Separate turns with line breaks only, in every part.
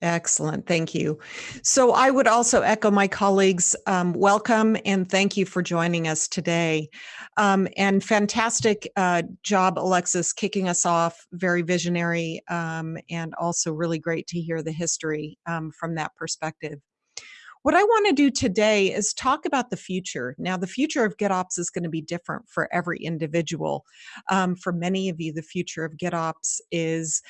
Excellent, thank you. So I would also echo my colleagues, um, welcome and thank you for joining us today. Um, and fantastic uh, job, Alexis, kicking us off, very visionary um, and also really great to hear the history um, from that perspective. What I want to do today is talk about the future. Now, the future of GitOps is going to be different for every individual. Um, for many of you, the future of GitOps is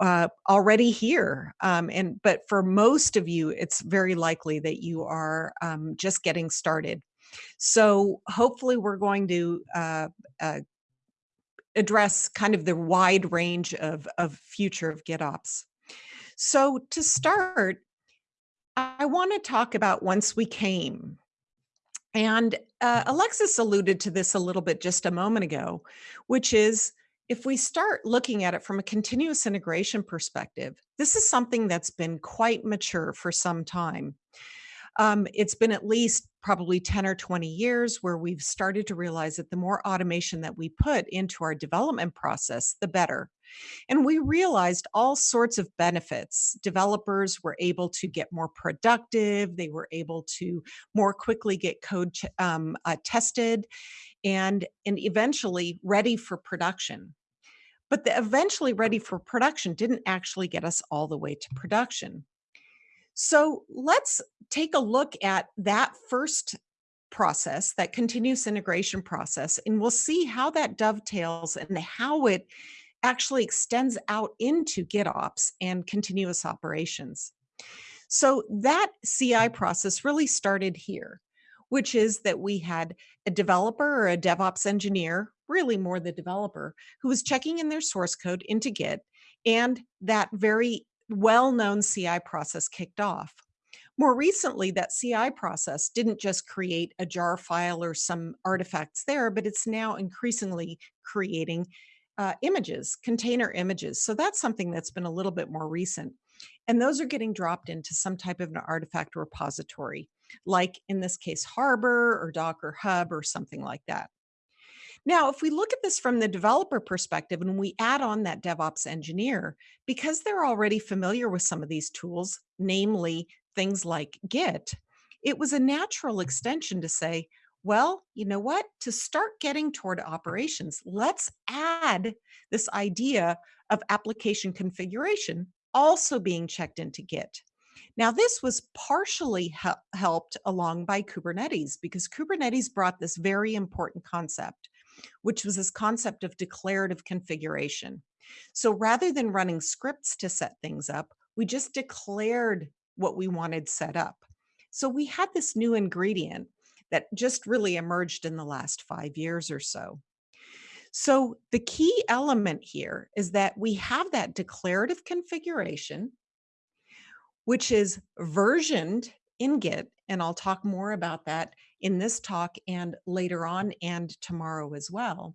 uh, already here. Um, and but for most of you, it's very likely that you are um, just getting started. So hopefully, we're going to uh, uh, address kind of the wide range of, of future of GitOps. So to start, I want to talk about once we came. And uh, Alexis alluded to this a little bit just a moment ago, which is if we start looking at it from a continuous integration perspective, this is something that's been quite mature for some time. Um, it's been at least probably 10 or 20 years where we've started to realize that the more automation that we put into our development process, the better. And we realized all sorts of benefits. Developers were able to get more productive, they were able to more quickly get code um, uh, tested, and, and eventually ready for production. But the eventually ready for production didn't actually get us all the way to production. So let's take a look at that first process, that continuous integration process, and we'll see how that dovetails and how it actually extends out into GitOps and continuous operations. So that CI process really started here which is that we had a developer or a DevOps engineer, really more the developer, who was checking in their source code into Git, and that very well-known CI process kicked off. More recently, that CI process didn't just create a jar file or some artifacts there, but it's now increasingly creating uh, images, container images. So that's something that's been a little bit more recent. And those are getting dropped into some type of an artifact repository like in this case, Harbor or Docker Hub or something like that. Now, if we look at this from the developer perspective and we add on that DevOps engineer, because they're already familiar with some of these tools, namely things like Git, it was a natural extension to say, well, you know what? To start getting toward operations, let's add this idea of application configuration also being checked into Git. Now, this was partially he- helped along by Kubernetes because Kubernetes brought this very important concept, which was this concept of declarative configuration. So rather than running scripts to set things up, we just declared what we wanted set up. So we had this new ingredient that just really emerged in the last five years or so. So the key element here is that we have that declarative configuration which is versioned in Git. And I'll talk more about that in this talk and later on and tomorrow as well.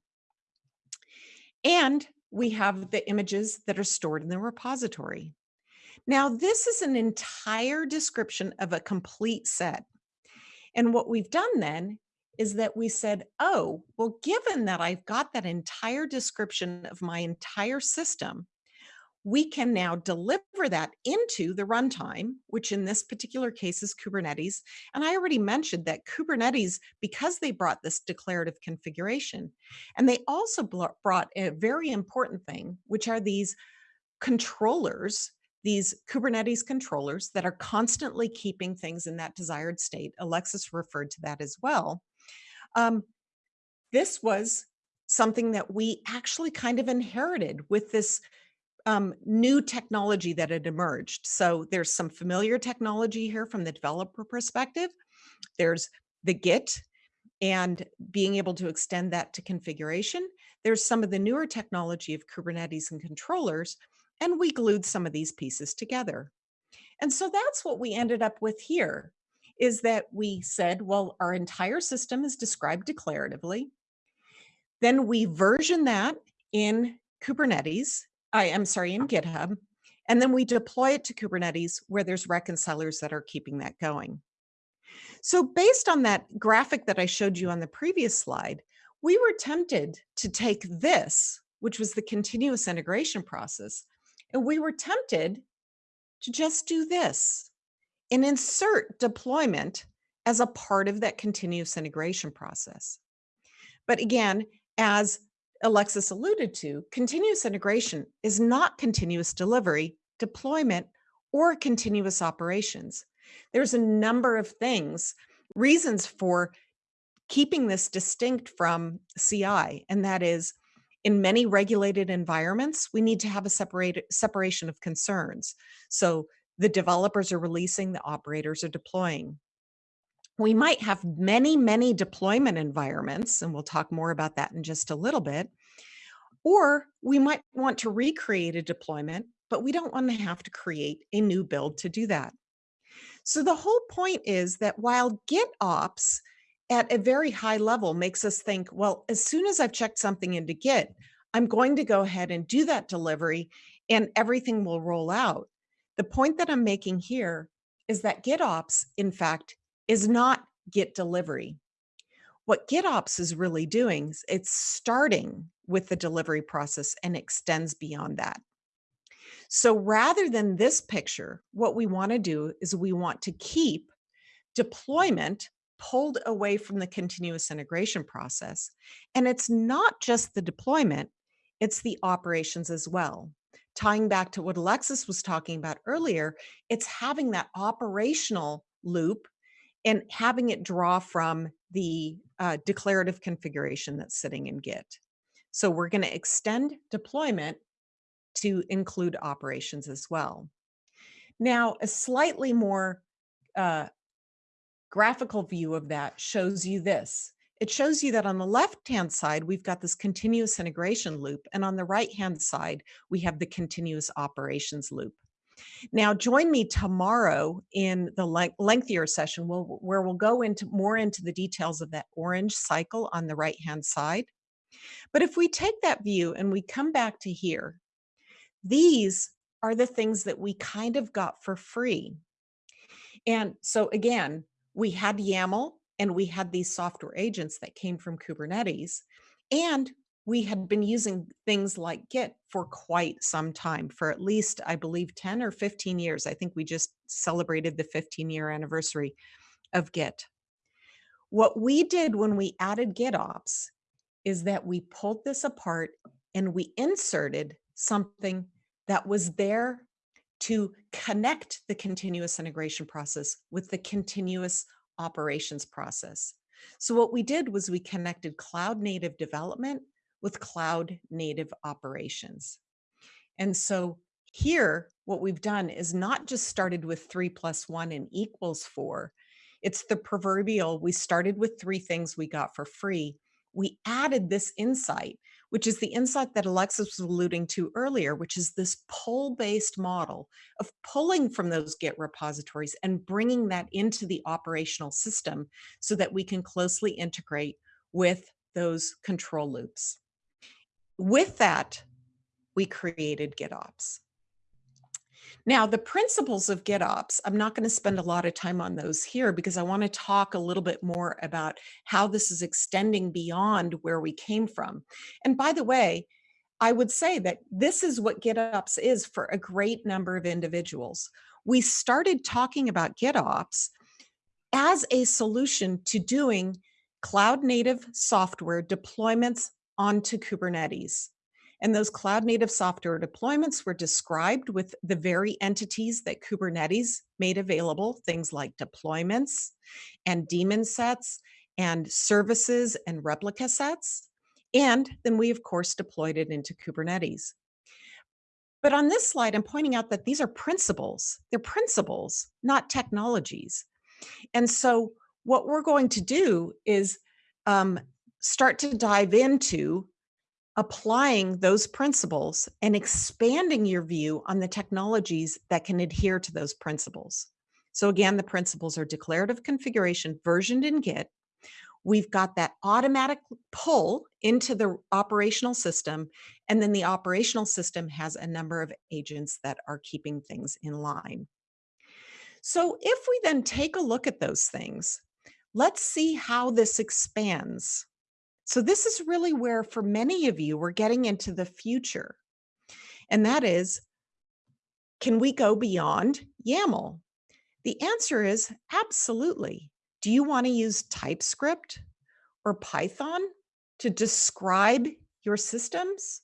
And we have the images that are stored in the repository. Now, this is an entire description of a complete set. And what we've done then is that we said, oh, well, given that I've got that entire description of my entire system, we can now deliver that into the runtime, which in this particular case is Kubernetes. And I already mentioned that Kubernetes, because they brought this declarative configuration, and they also brought a very important thing, which are these controllers, these Kubernetes controllers that are constantly keeping things in that desired state. Alexis referred to that as well. Um, this was something that we actually kind of inherited with this um, new technology that had emerged. So there's some familiar technology here from the developer perspective. There's the Git and being able to extend that to configuration. There's some of the newer technology of Kubernetes and controllers, and we glued some of these pieces together. And so that's what we ended up with here, is that we said, well, our entire system is described declaratively. Then we version that in Kubernetes I am sorry, in GitHub. And then we deploy it to Kubernetes where there's reconcilers that are keeping that going. So based on that graphic that I showed you on the previous slide, we were tempted to take this, which was the continuous integration process, and we were tempted to just do this and insert deployment as a part of that continuous integration process. But again, as Alexis alluded to, continuous integration is not continuous delivery, deployment, or continuous operations. There's a number of things, reasons for keeping this distinct from CI, and that is in many regulated environments, we need to have a separate, separation of concerns. So the developers are releasing, the operators are deploying. We might have many, many deployment environments, and we'll talk more about that in just a little bit. Or we might want to recreate a deployment, but we don't want to have to create a new build to do that. So the whole point is that while GitOps at a very high level makes us think, well, as soon as I've checked something into Git, I'm going to go ahead and do that delivery and everything will roll out. The point that I'm making here is that GitOps, in fact, is not Git delivery. What GitOps is really doing is it's starting with the delivery process and extends beyond that. So rather than this picture, what we want to do is we want to keep deployment pulled away from the continuous integration process. And it's not just the deployment, it's the operations as well. Tying back to what Alexis was talking about earlier, it's having that operational loop and having it draw from the uh, declarative configuration that's sitting in Git. So we're going to extend deployment to include operations as well. Now, a slightly more uh, graphical view of that shows you this. It shows you that on the left-hand side, we've got this continuous integration loop, and on the right-hand side, we have the continuous operations loop. Now, join me tomorrow in the le lengthier session where we'll go into more into the details of that orange cycle on the right-hand side. But if we take that view and we come back to here, these are the things that we kind of got for free. And so again, we had YAML and we had these software agents that came from Kubernetes. And we had been using things like Git for quite some time, for at least, I believe, 10 or 15 years. I think we just celebrated the 15 year anniversary of Git. What we did when we added GitOps is that we pulled this apart and we inserted something that was there to connect the continuous integration process with the continuous operations process. So what we did was we connected cloud native development with cloud native operations. And so here, what we've done is not just started with three plus one and equals four. It's the proverbial, we started with three things we got for free. We added this insight which is the insight that Alexis was alluding to earlier, which is this pull-based model of pulling from those Git repositories and bringing that into the operational system so that we can closely integrate with those control loops. With that, we created GitOps. Now, the principles of GitOps, I'm not going to spend a lot of time on those here because I want to talk a little bit more about how this is extending beyond where we came from. And by the way, I would say that this is what GitOps is for a great number of individuals. We started talking about GitOps as a solution to doing cloud native software deployments onto Kubernetes. And those cloud native software deployments were described with the very entities that Kubernetes made available, things like deployments and daemon sets and services and replica sets. And then we, of course, deployed it into Kubernetes. But on this slide, I'm pointing out that these are principles. They're principles, not technologies. And so what we're going to do is um, start to dive into applying those principles and expanding your view on the technologies that can adhere to those principles. So again, the principles are declarative configuration versioned in Git. We've got that automatic pull into the operational system, and then the operational system has a number of agents that are keeping things in line. So if we then take a look at those things, let's see how this expands so this is really where, for many of you, we're getting into the future. And that is Can we go beyond YAML? The answer is absolutely. Do you want to use TypeScript or Python to describe your systems?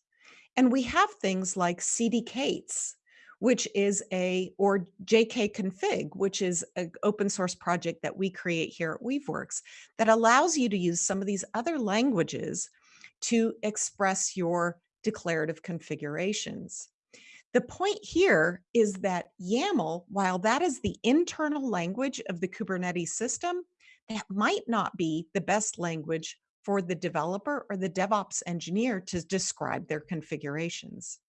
And we have things like CDK8s, which is a, or JKconfig, which is an open source project that we create here at Weaveworks that allows you to use some of these other languages to express your declarative configurations. The point here is that YAML, while that is the internal language of the Kubernetes system, that might not be the best language for the developer or the DevOps engineer to describe their configurations.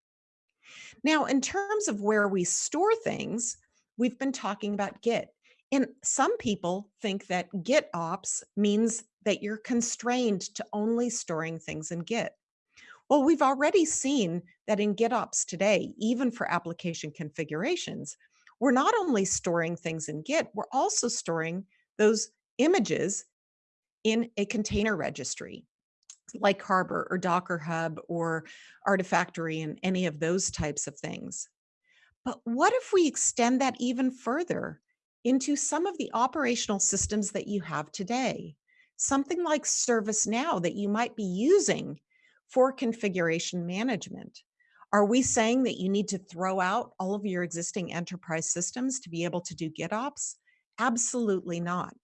Now, in terms of where we store things, we've been talking about Git. And some people think that GitOps means that you're constrained to only storing things in Git. Well, we've already seen that in GitOps today, even for application configurations, we're not only storing things in Git, we're also storing those images in a container registry like Harbor or Docker Hub or Artifactory and any of those types of things. But what if we extend that even further into some of the operational systems that you have today? Something like ServiceNow that you might be using for configuration management. Are we saying that you need to throw out all of your existing enterprise systems to be able to do GitOps? Absolutely not.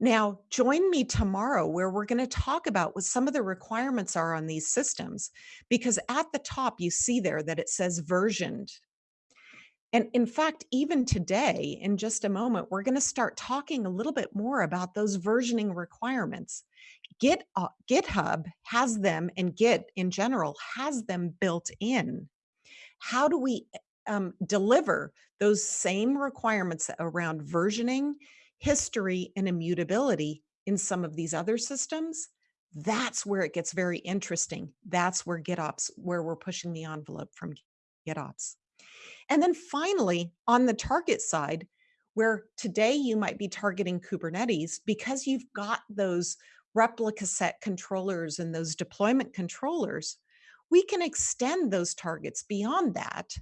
Now, join me tomorrow where we're going to talk about what some of the requirements are on these systems, because at the top you see there that it says versioned. And in fact, even today, in just a moment, we're going to start talking a little bit more about those versioning requirements. Git, uh, GitHub has them and Git in general has them built in. How do we um, deliver those same requirements around versioning, history, and immutability in some of these other systems? That's where it gets very interesting. That's where GitOps, where we're pushing the envelope from GitOps. And then finally, on the target side, where today you might be targeting Kubernetes because you've got those replica set controllers and those deployment controllers, we can extend those targets beyond that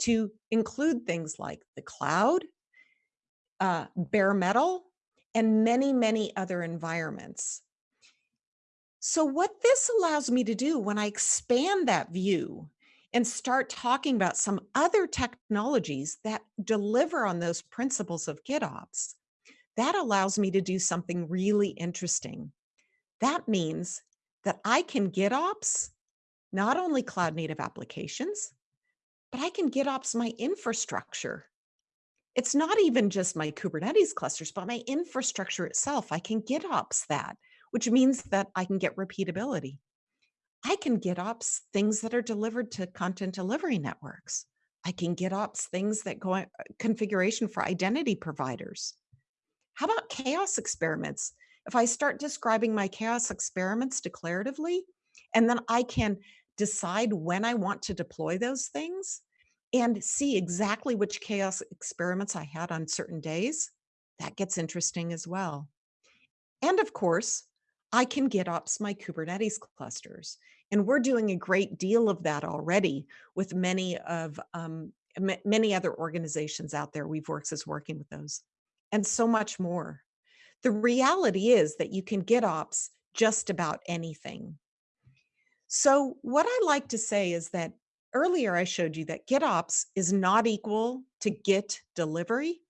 to include things like the cloud, uh, bare metal, and many, many other environments. So what this allows me to do when I expand that view and start talking about some other technologies that deliver on those principles of GitOps, that allows me to do something really interesting. That means that I can GitOps not only cloud native applications, but I can GitOps my infrastructure. It's not even just my Kubernetes clusters, but my infrastructure itself. I can GitOps that, which means that I can get repeatability. I can GitOps things that are delivered to content delivery networks. I can GitOps things that go uh, configuration for identity providers. How about chaos experiments? If I start describing my chaos experiments declaratively, and then I can decide when I want to deploy those things and see exactly which chaos experiments I had on certain days, that gets interesting as well. And of course, I can GitOps my Kubernetes clusters. And we're doing a great deal of that already with many of um, many other organizations out there. We've Weaveworks is working with those and so much more. The reality is that you can GitOps just about anything. So what I like to say is that earlier I showed you that GitOps is not equal to Git delivery.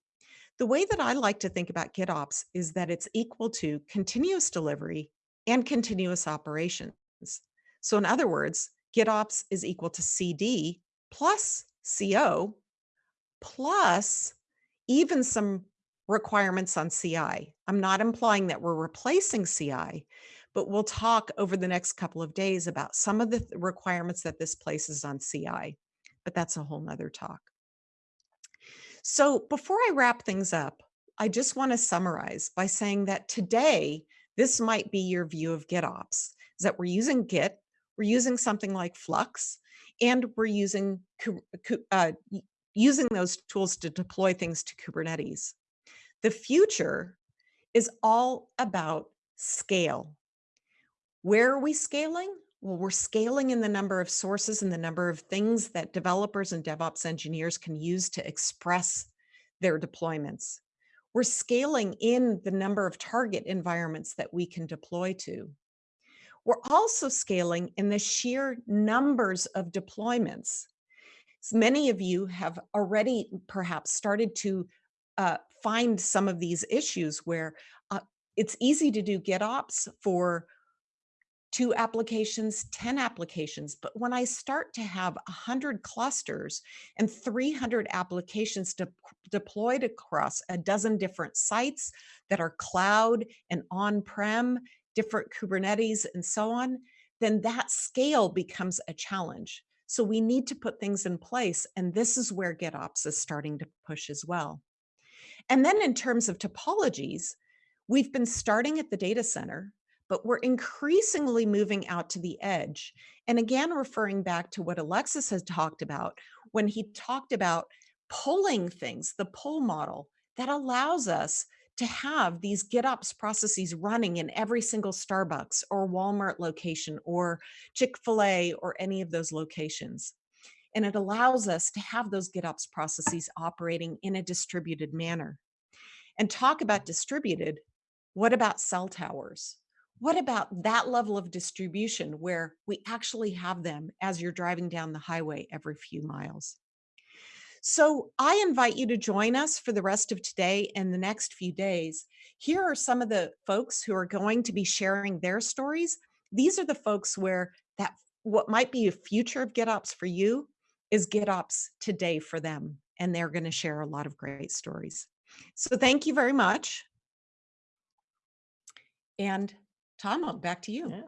The way that I like to think about GitOps is that it's equal to continuous delivery and continuous operations. So in other words, GitOps is equal to CD plus CO plus even some requirements on CI. I'm not implying that we're replacing CI, but we'll talk over the next couple of days about some of the requirements that this places on CI, but that's a whole nother talk. So before I wrap things up, I just want to summarize by saying that today, this might be your view of GitOps, is that we're using Git, we're using something like Flux, and we're using, uh, using those tools to deploy things to Kubernetes. The future is all about scale. Where are we scaling? Well, we're scaling in the number of sources and the number of things that developers and DevOps engineers can use to express their deployments. We're scaling in the number of target environments that we can deploy to. We're also scaling in the sheer numbers of deployments. So many of you have already perhaps started to uh, find some of these issues where uh, it's easy to do GitOps for two applications, 10 applications. But when I start to have 100 clusters and 300 applications de deployed across a dozen different sites that are cloud and on-prem, different Kubernetes and so on, then that scale becomes a challenge. So we need to put things in place. And this is where GitOps is starting to push as well. And then in terms of topologies, we've been starting at the data center but we're increasingly moving out to the edge. And again, referring back to what Alexis has talked about, when he talked about pulling things, the pull model that allows us to have these GitOps processes running in every single Starbucks or Walmart location or Chick-fil-A or any of those locations. And it allows us to have those GitOps processes operating in a distributed manner. And talk about distributed, what about cell towers? What about that level of distribution where we actually have them as you're driving down the highway every few miles? So I invite you to join us for the rest of today and the next few days. Here are some of the folks who are going to be sharing their stories. These are the folks where that what might be a future of GitOps for you is GitOps today for them. And they're going to share a lot of great stories. So thank you very much. And Tom, back to you.
Yeah.